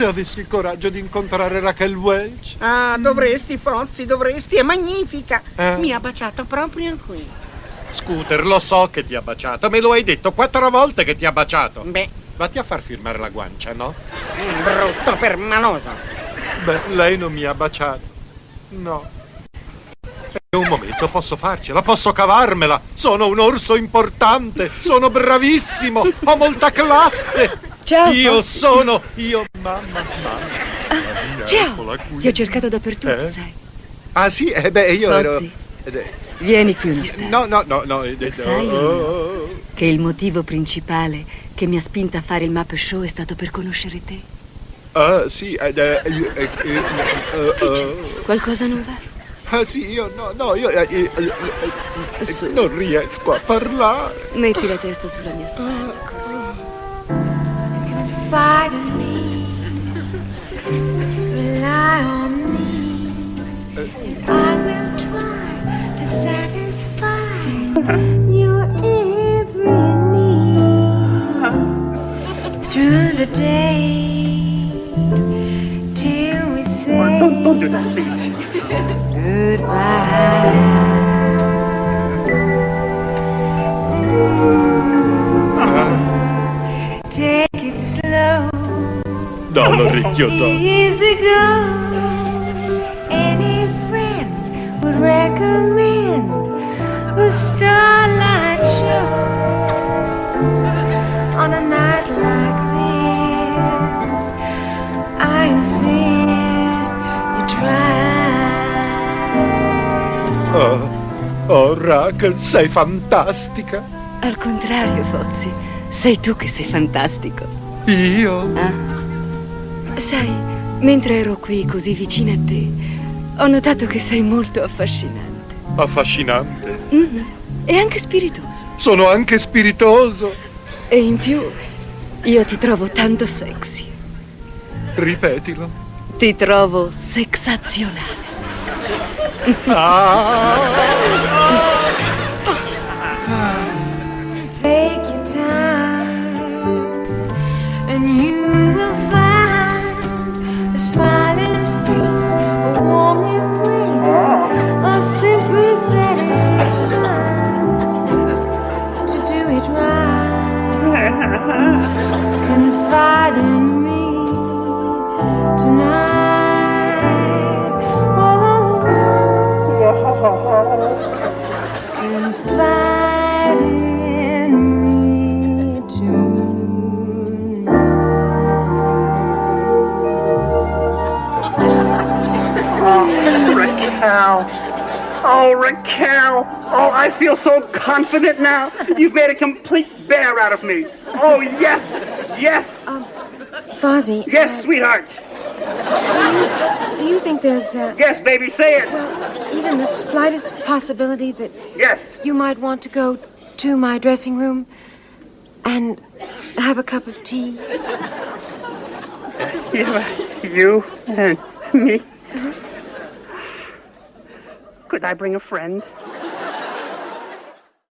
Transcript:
Se avessi il coraggio di incontrare Raquel Welch. Ah, dovresti, Fozzi, dovresti, è magnifica. Eh? Mi ha baciato proprio qui. Scooter, lo so che ti ha baciato, me lo hai detto quattro volte che ti ha baciato. Beh, Vatti a far firmare la guancia, no? mm, brutto per maloso. Beh, lei non mi ha baciato. No. E un momento posso farcela, posso cavarmela. Sono un orso importante, sono bravissimo, ho molta classe. Ciao. Io sono, io, mamma, mamma. Mamma, Ciao. Ti ho cercato dappertutto, Eh? sai. Ah sì, eh beh, io ero... Fozzi, eh, vieni qui un istante. No, no, no, no. eh, Lo eh, sai, oh, oh, oh. Che il motivo principale che mi ha spinta a fare il map show è stato per conoscere te. Ah sì, eh, eh, eh, eh, eh, eh, eh, Qualcosa non va? Ah sì, io no, no, io eh, eh, eh, eh, non riesco a parlare. Metti la testa sulla mia spalla. In me, rely on me. I will try to satisfy your every need through the day till we say goodbye. No, l'orecchio no. Years ago, any friend would recommend the Starlight Show on a night like this. I insist you try. Oh, oh, Raquel, sei fantastica. Al contrario, Fozzi, sei tu che sei fantastico. Io? Ah. Sai, mentre ero qui così vicina a te, ho notato che sei molto affascinante. Affascinante. Mhm. E anche spiritoso. Sono anche spiritoso. E in più, io ti trovo tanto sexy. Ripetilo. Ti trovo sexazionale. Take Raquel. Oh, Raquel. Oh, I feel so confident now. You've made a complete bear out of me. Oh, yes. Yes. Um, Fozzie, Yes, sweetheart. Do you think there's uh, Yes, baby, say it. Well, even the slightest possibility that Yes. you might want to go to my dressing room and have a cup of tea? You, you and me. Could I bring a friend?